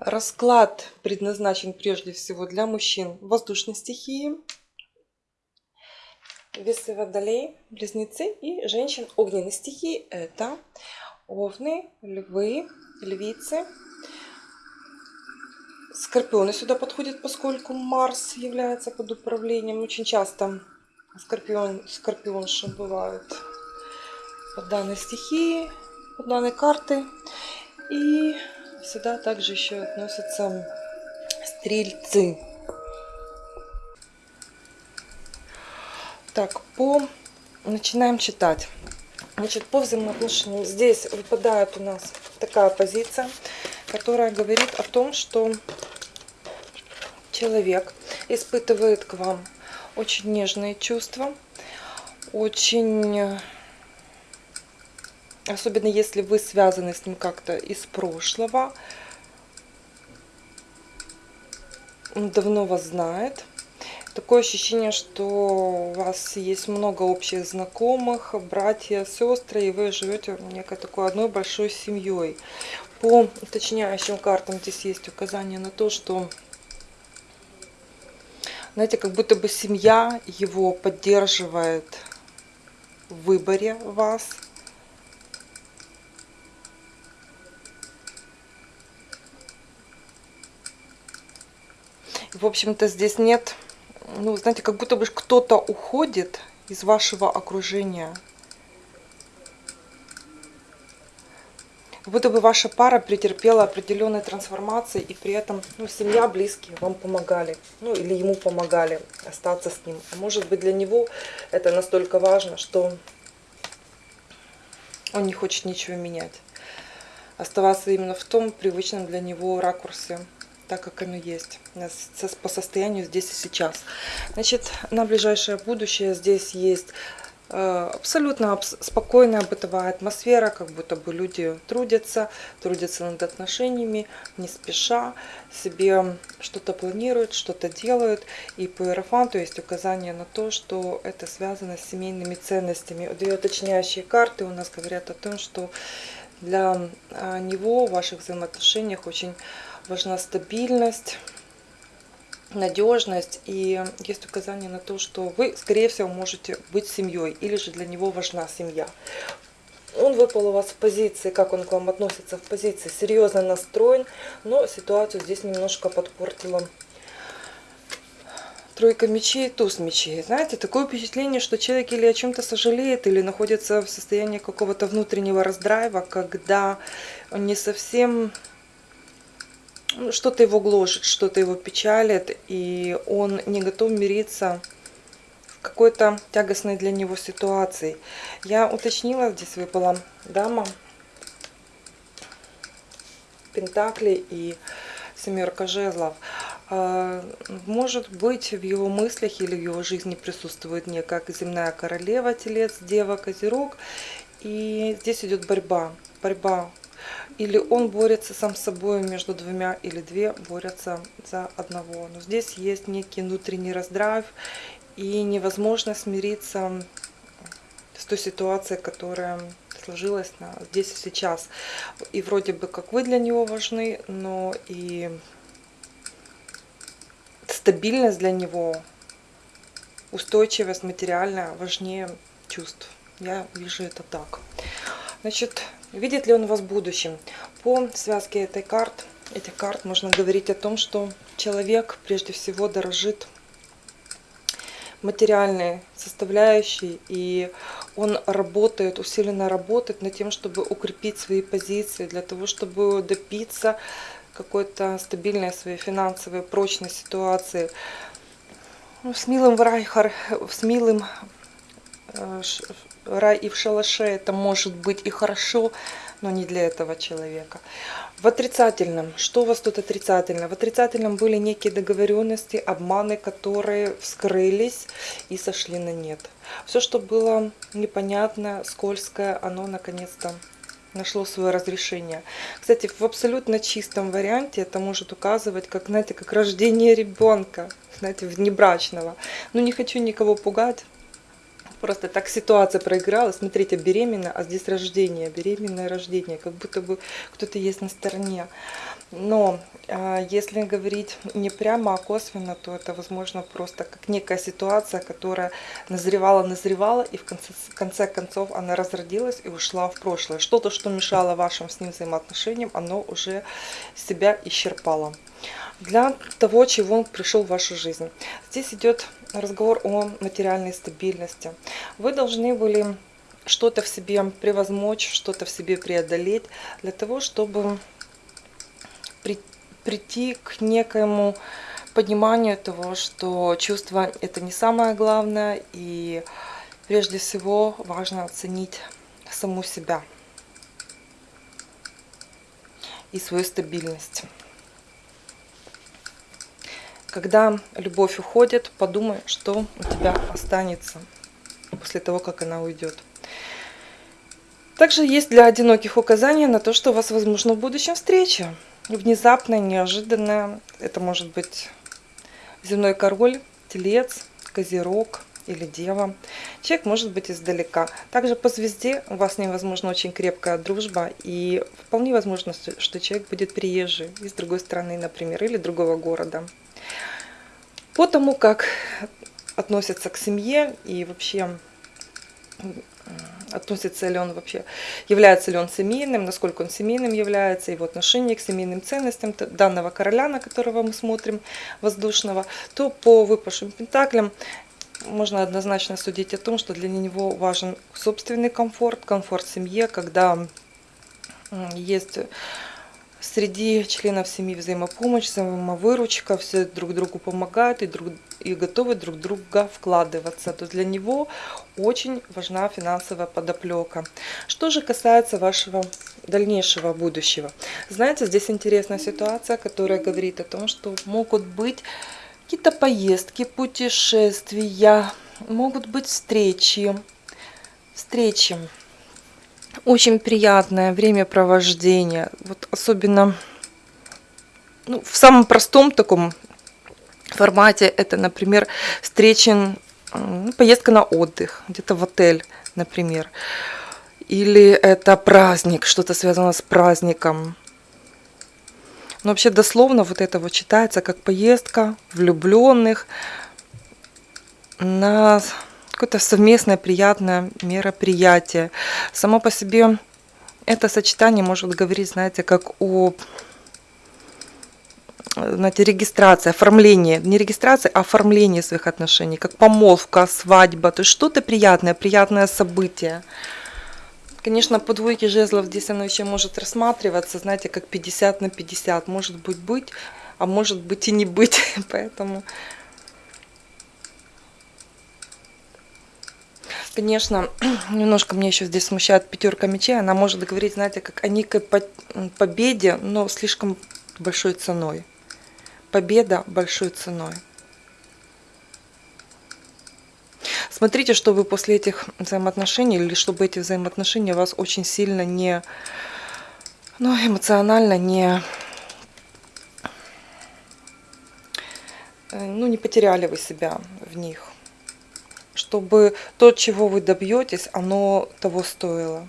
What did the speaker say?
Расклад предназначен прежде всего для мужчин воздушной стихии, весы водолей, близнецы и женщин огненной стихии. Это овны, львы, львицы. Скорпионы сюда подходят, поскольку Марс является под управлением. Очень часто скорпион, скорпионши бывают под данной стихии, под данной картой. И Сюда также еще относятся стрельцы. Так, по... Начинаем читать. Значит, по взаимоотношениям здесь выпадает у нас такая позиция, которая говорит о том, что человек испытывает к вам очень нежные чувства, очень Особенно если вы связаны с ним как-то из прошлого. Он давно вас знает. Такое ощущение, что у вас есть много общих знакомых, братья, сестры, и вы живете некой такой одной большой семьей. По уточняющим картам здесь есть указание на то, что, знаете, как будто бы семья его поддерживает в выборе вас – в общем-то, здесь нет, ну, знаете, как будто бы кто-то уходит из вашего окружения. Как будто бы ваша пара претерпела определенные трансформации, и при этом ну, семья, близкие вам помогали, ну или ему помогали остаться с ним. А может быть для него это настолько важно, что он не хочет ничего менять. Оставаться именно в том привычном для него ракурсе так, как оно есть по состоянию здесь и сейчас. Значит, на ближайшее будущее здесь есть э, абсолютно спокойная бытовая атмосфера, как будто бы люди трудятся, трудятся над отношениями, не спеша, себе что-то планируют, что-то делают. И по Иерофанту есть указание на то, что это связано с семейными ценностями. Две уточняющие карты у нас говорят о том, что для а, него в ваших взаимоотношениях очень важна стабильность, надежность. И есть указание на то, что вы, скорее всего, можете быть семьей. Или же для него важна семья. Он выпал у вас в позиции, как он к вам относится, в позиции серьезно настроен, но ситуацию здесь немножко подпортила тройка мечей, туз мечей. Знаете, такое впечатление, что человек или о чем-то сожалеет, или находится в состоянии какого-то внутреннего раздрайва, когда он не совсем что-то его гложет, что-то его печалит, и он не готов мириться в какой-то тягостной для него ситуации. Я уточнила, здесь выпала дама, пентакли и семерка жезлов. А, может быть, в его мыслях или в его жизни присутствует некая земная королева, телец, дева, козерог. И здесь идет борьба. Борьба или он борется сам с собой между двумя, или две борются за одного. Но здесь есть некий внутренний раздрайв и невозможно смириться с той ситуацией, которая сложилась на, здесь и сейчас. И вроде бы как вы для него важны, но и стабильность для него, устойчивость материальная важнее чувств. Я вижу это так. Значит, Видит ли он вас в будущем? По связке этой карт, этих карт можно говорить о том, что человек прежде всего дорожит материальной составляющей, и он работает, усиленно работает над тем, чтобы укрепить свои позиции, для того, чтобы добиться какой-то стабильной своей финансовой прочной ситуации. Ну, с милым Врайхар, с милым э, рай и в шалаше это может быть и хорошо, но не для этого человека. В отрицательном, что у вас тут отрицательно? В отрицательном были некие договоренности, обманы, которые вскрылись и сошли на нет. Все, что было непонятно, скользкое, оно наконец-то нашло свое разрешение. Кстати, в абсолютно чистом варианте это может указывать, как, знаете, как рождение ребенка, знаете, внебрачного. Ну, не хочу никого пугать, Просто так ситуация проиграла. Смотрите, беременна, а здесь рождение, беременное рождение. Как будто бы кто-то есть на стороне. Но а, если говорить не прямо, а косвенно, то это, возможно, просто как некая ситуация, которая назревала, назревала, и в конце, в конце концов она разродилась и ушла в прошлое. Что-то, что мешало вашим с ним взаимоотношениям, оно уже себя исчерпало. Для того, чего он пришел в вашу жизнь. Здесь идет разговор о материальной стабильности. Вы должны были что-то в себе превозмочь, что-то в себе преодолеть, для того, чтобы прийти к некоему пониманию того, что чувство это не самое главное, и прежде всего важно оценить саму себя и свою стабильность. Когда любовь уходит, подумай, что у тебя останется после того, как она уйдет. Также есть для одиноких указания на то, что у вас возможно в будущем встреча. Внезапная, неожиданная. Это может быть земной король, телец, козерог или дева. Человек может быть издалека. Также по звезде у вас невозможно очень крепкая дружба. И вполне возможно, что человек будет приезжий из другой страны, например, или другого города. По тому, как относятся к семье и вообще относится ли он вообще, является ли он семейным, насколько он семейным является, его отношение к семейным ценностям данного короля, на которого мы смотрим, воздушного, то по выпавшим пентаклям можно однозначно судить о том, что для него важен собственный комфорт, комфорт в семье, когда есть среди членов семьи взаимопомощь, взаимовыручка, все друг другу помогают и, друг, и готовы друг друга вкладываться. То для него очень важна финансовая подоплека. Что же касается вашего дальнейшего будущего. Знаете, здесь интересная ситуация, которая говорит о том, что могут быть какие-то поездки, путешествия, могут быть встречи, встречи очень приятное времяпровождение. Вот особенно ну, в самом простом таком формате это, например, встречен ну, поездка на отдых, где-то в отель, например. Или это праздник, что-то связано с праздником. Но вообще дословно вот это вот читается как поездка влюбленных на какое-то совместное приятное мероприятие. Само по себе это сочетание может говорить, знаете, как о знаете, регистрации, оформлении, не регистрации, а оформлении своих отношений, как помолвка, свадьба, то есть что-то приятное, приятное событие. Конечно, по двойке жезлов здесь оно еще может рассматриваться, знаете, как 50 на 50, может быть быть, а может быть и не быть, поэтому конечно, немножко мне еще здесь смущает пятерка мечей. Она может говорить, знаете, как о некой победе, но слишком большой ценой. Победа большой ценой. Смотрите, чтобы после этих взаимоотношений, или чтобы эти взаимоотношения вас очень сильно не, ну, эмоционально не, э, ну, не потеряли вы себя в них чтобы то, чего вы добьетесь, оно того стоило.